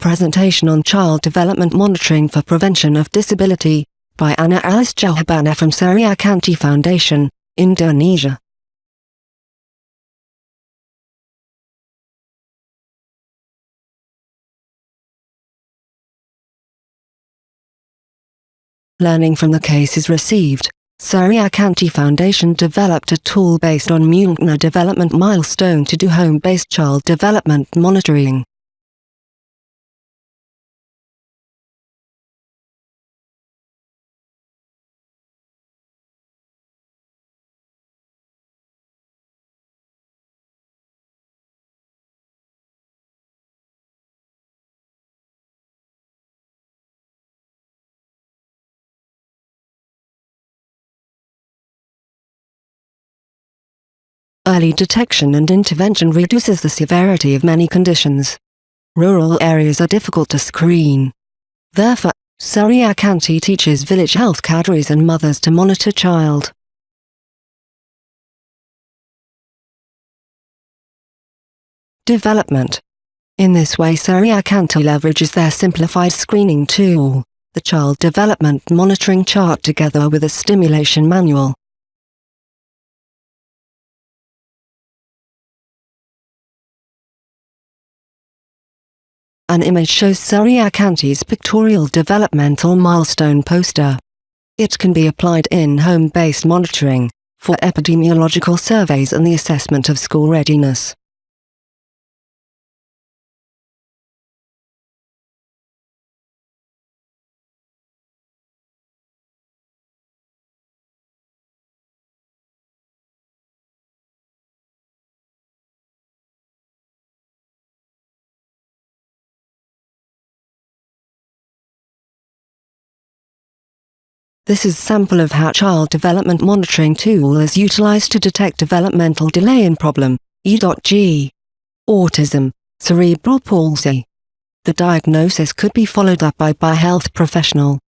presentation on child development monitoring for prevention of disability, by Anna Alice Jahabana from Suryakanti Foundation, Indonesia. Learning from the cases received, Suryakanti Foundation developed a tool based on Mungna development milestone to do home-based child development monitoring. Early detection and intervention reduces the severity of many conditions. Rural areas are difficult to screen. Therefore, Suryakanti teaches village health cadres and mothers to monitor child. Development In this way Suryakanti leverages their simplified screening tool, the Child Development Monitoring Chart together with a stimulation manual. An image shows Suryakanti's pictorial developmental milestone poster. It can be applied in home-based monitoring, for epidemiological surveys and the assessment of school readiness. This is sample of how child development monitoring tool is utilized to detect developmental delay in problem, E.G. Autism, cerebral palsy. The diagnosis could be followed up by by health professional.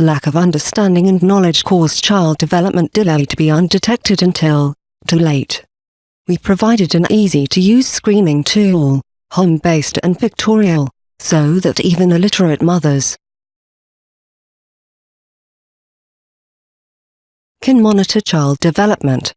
Lack of understanding and knowledge caused child development delay to be undetected until too late. We provided an easy-to-use screening tool, home-based and pictorial, so that even illiterate mothers can monitor child development.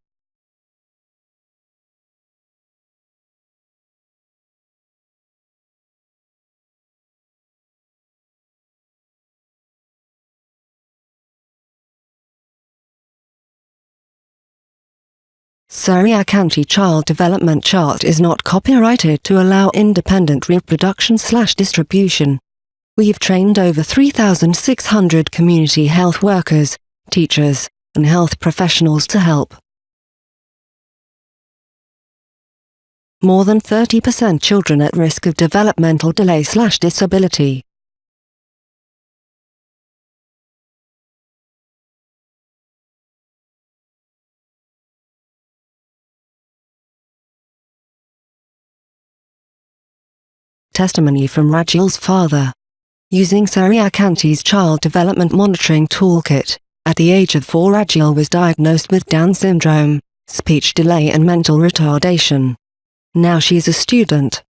Suryakanti Child Development Chart is not copyrighted to allow independent reproduction slash distribution. We've trained over 3,600 community health workers, teachers, and health professionals to help. More than 30% children at risk of developmental delay slash disability. Testimony from Rajil's father. Using Suryakanti's child development monitoring toolkit, at the age of 4 Rajil was diagnosed with Down syndrome, speech delay and mental retardation. Now she is a student.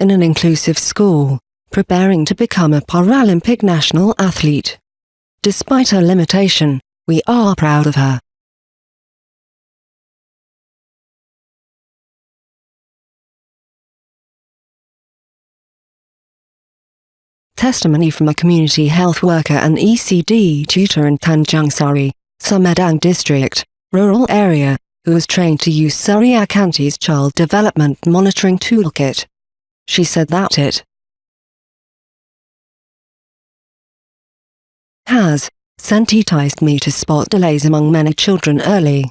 In an inclusive school, preparing to become a Paralympic national athlete. Despite her limitation, we are proud of her. Testimony from a community health worker and ECD tutor in Tanjung Sari, Sumedang district, rural area, who was trained to use Suryakanti's child development monitoring toolkit. She said that it has sensitized me to spot delays among many children early.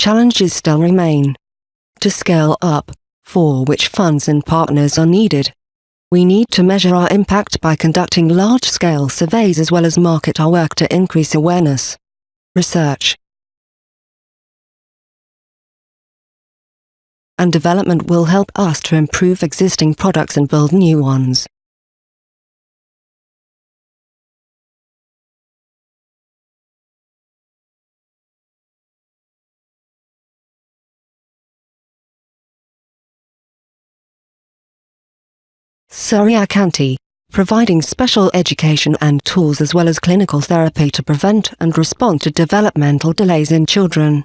Challenges still remain. To scale up, for which funds and partners are needed. We need to measure our impact by conducting large-scale surveys as well as market our work to increase awareness. Research and development will help us to improve existing products and build new ones. Suryakanti, providing special education and tools as well as clinical therapy to prevent and respond to developmental delays in children.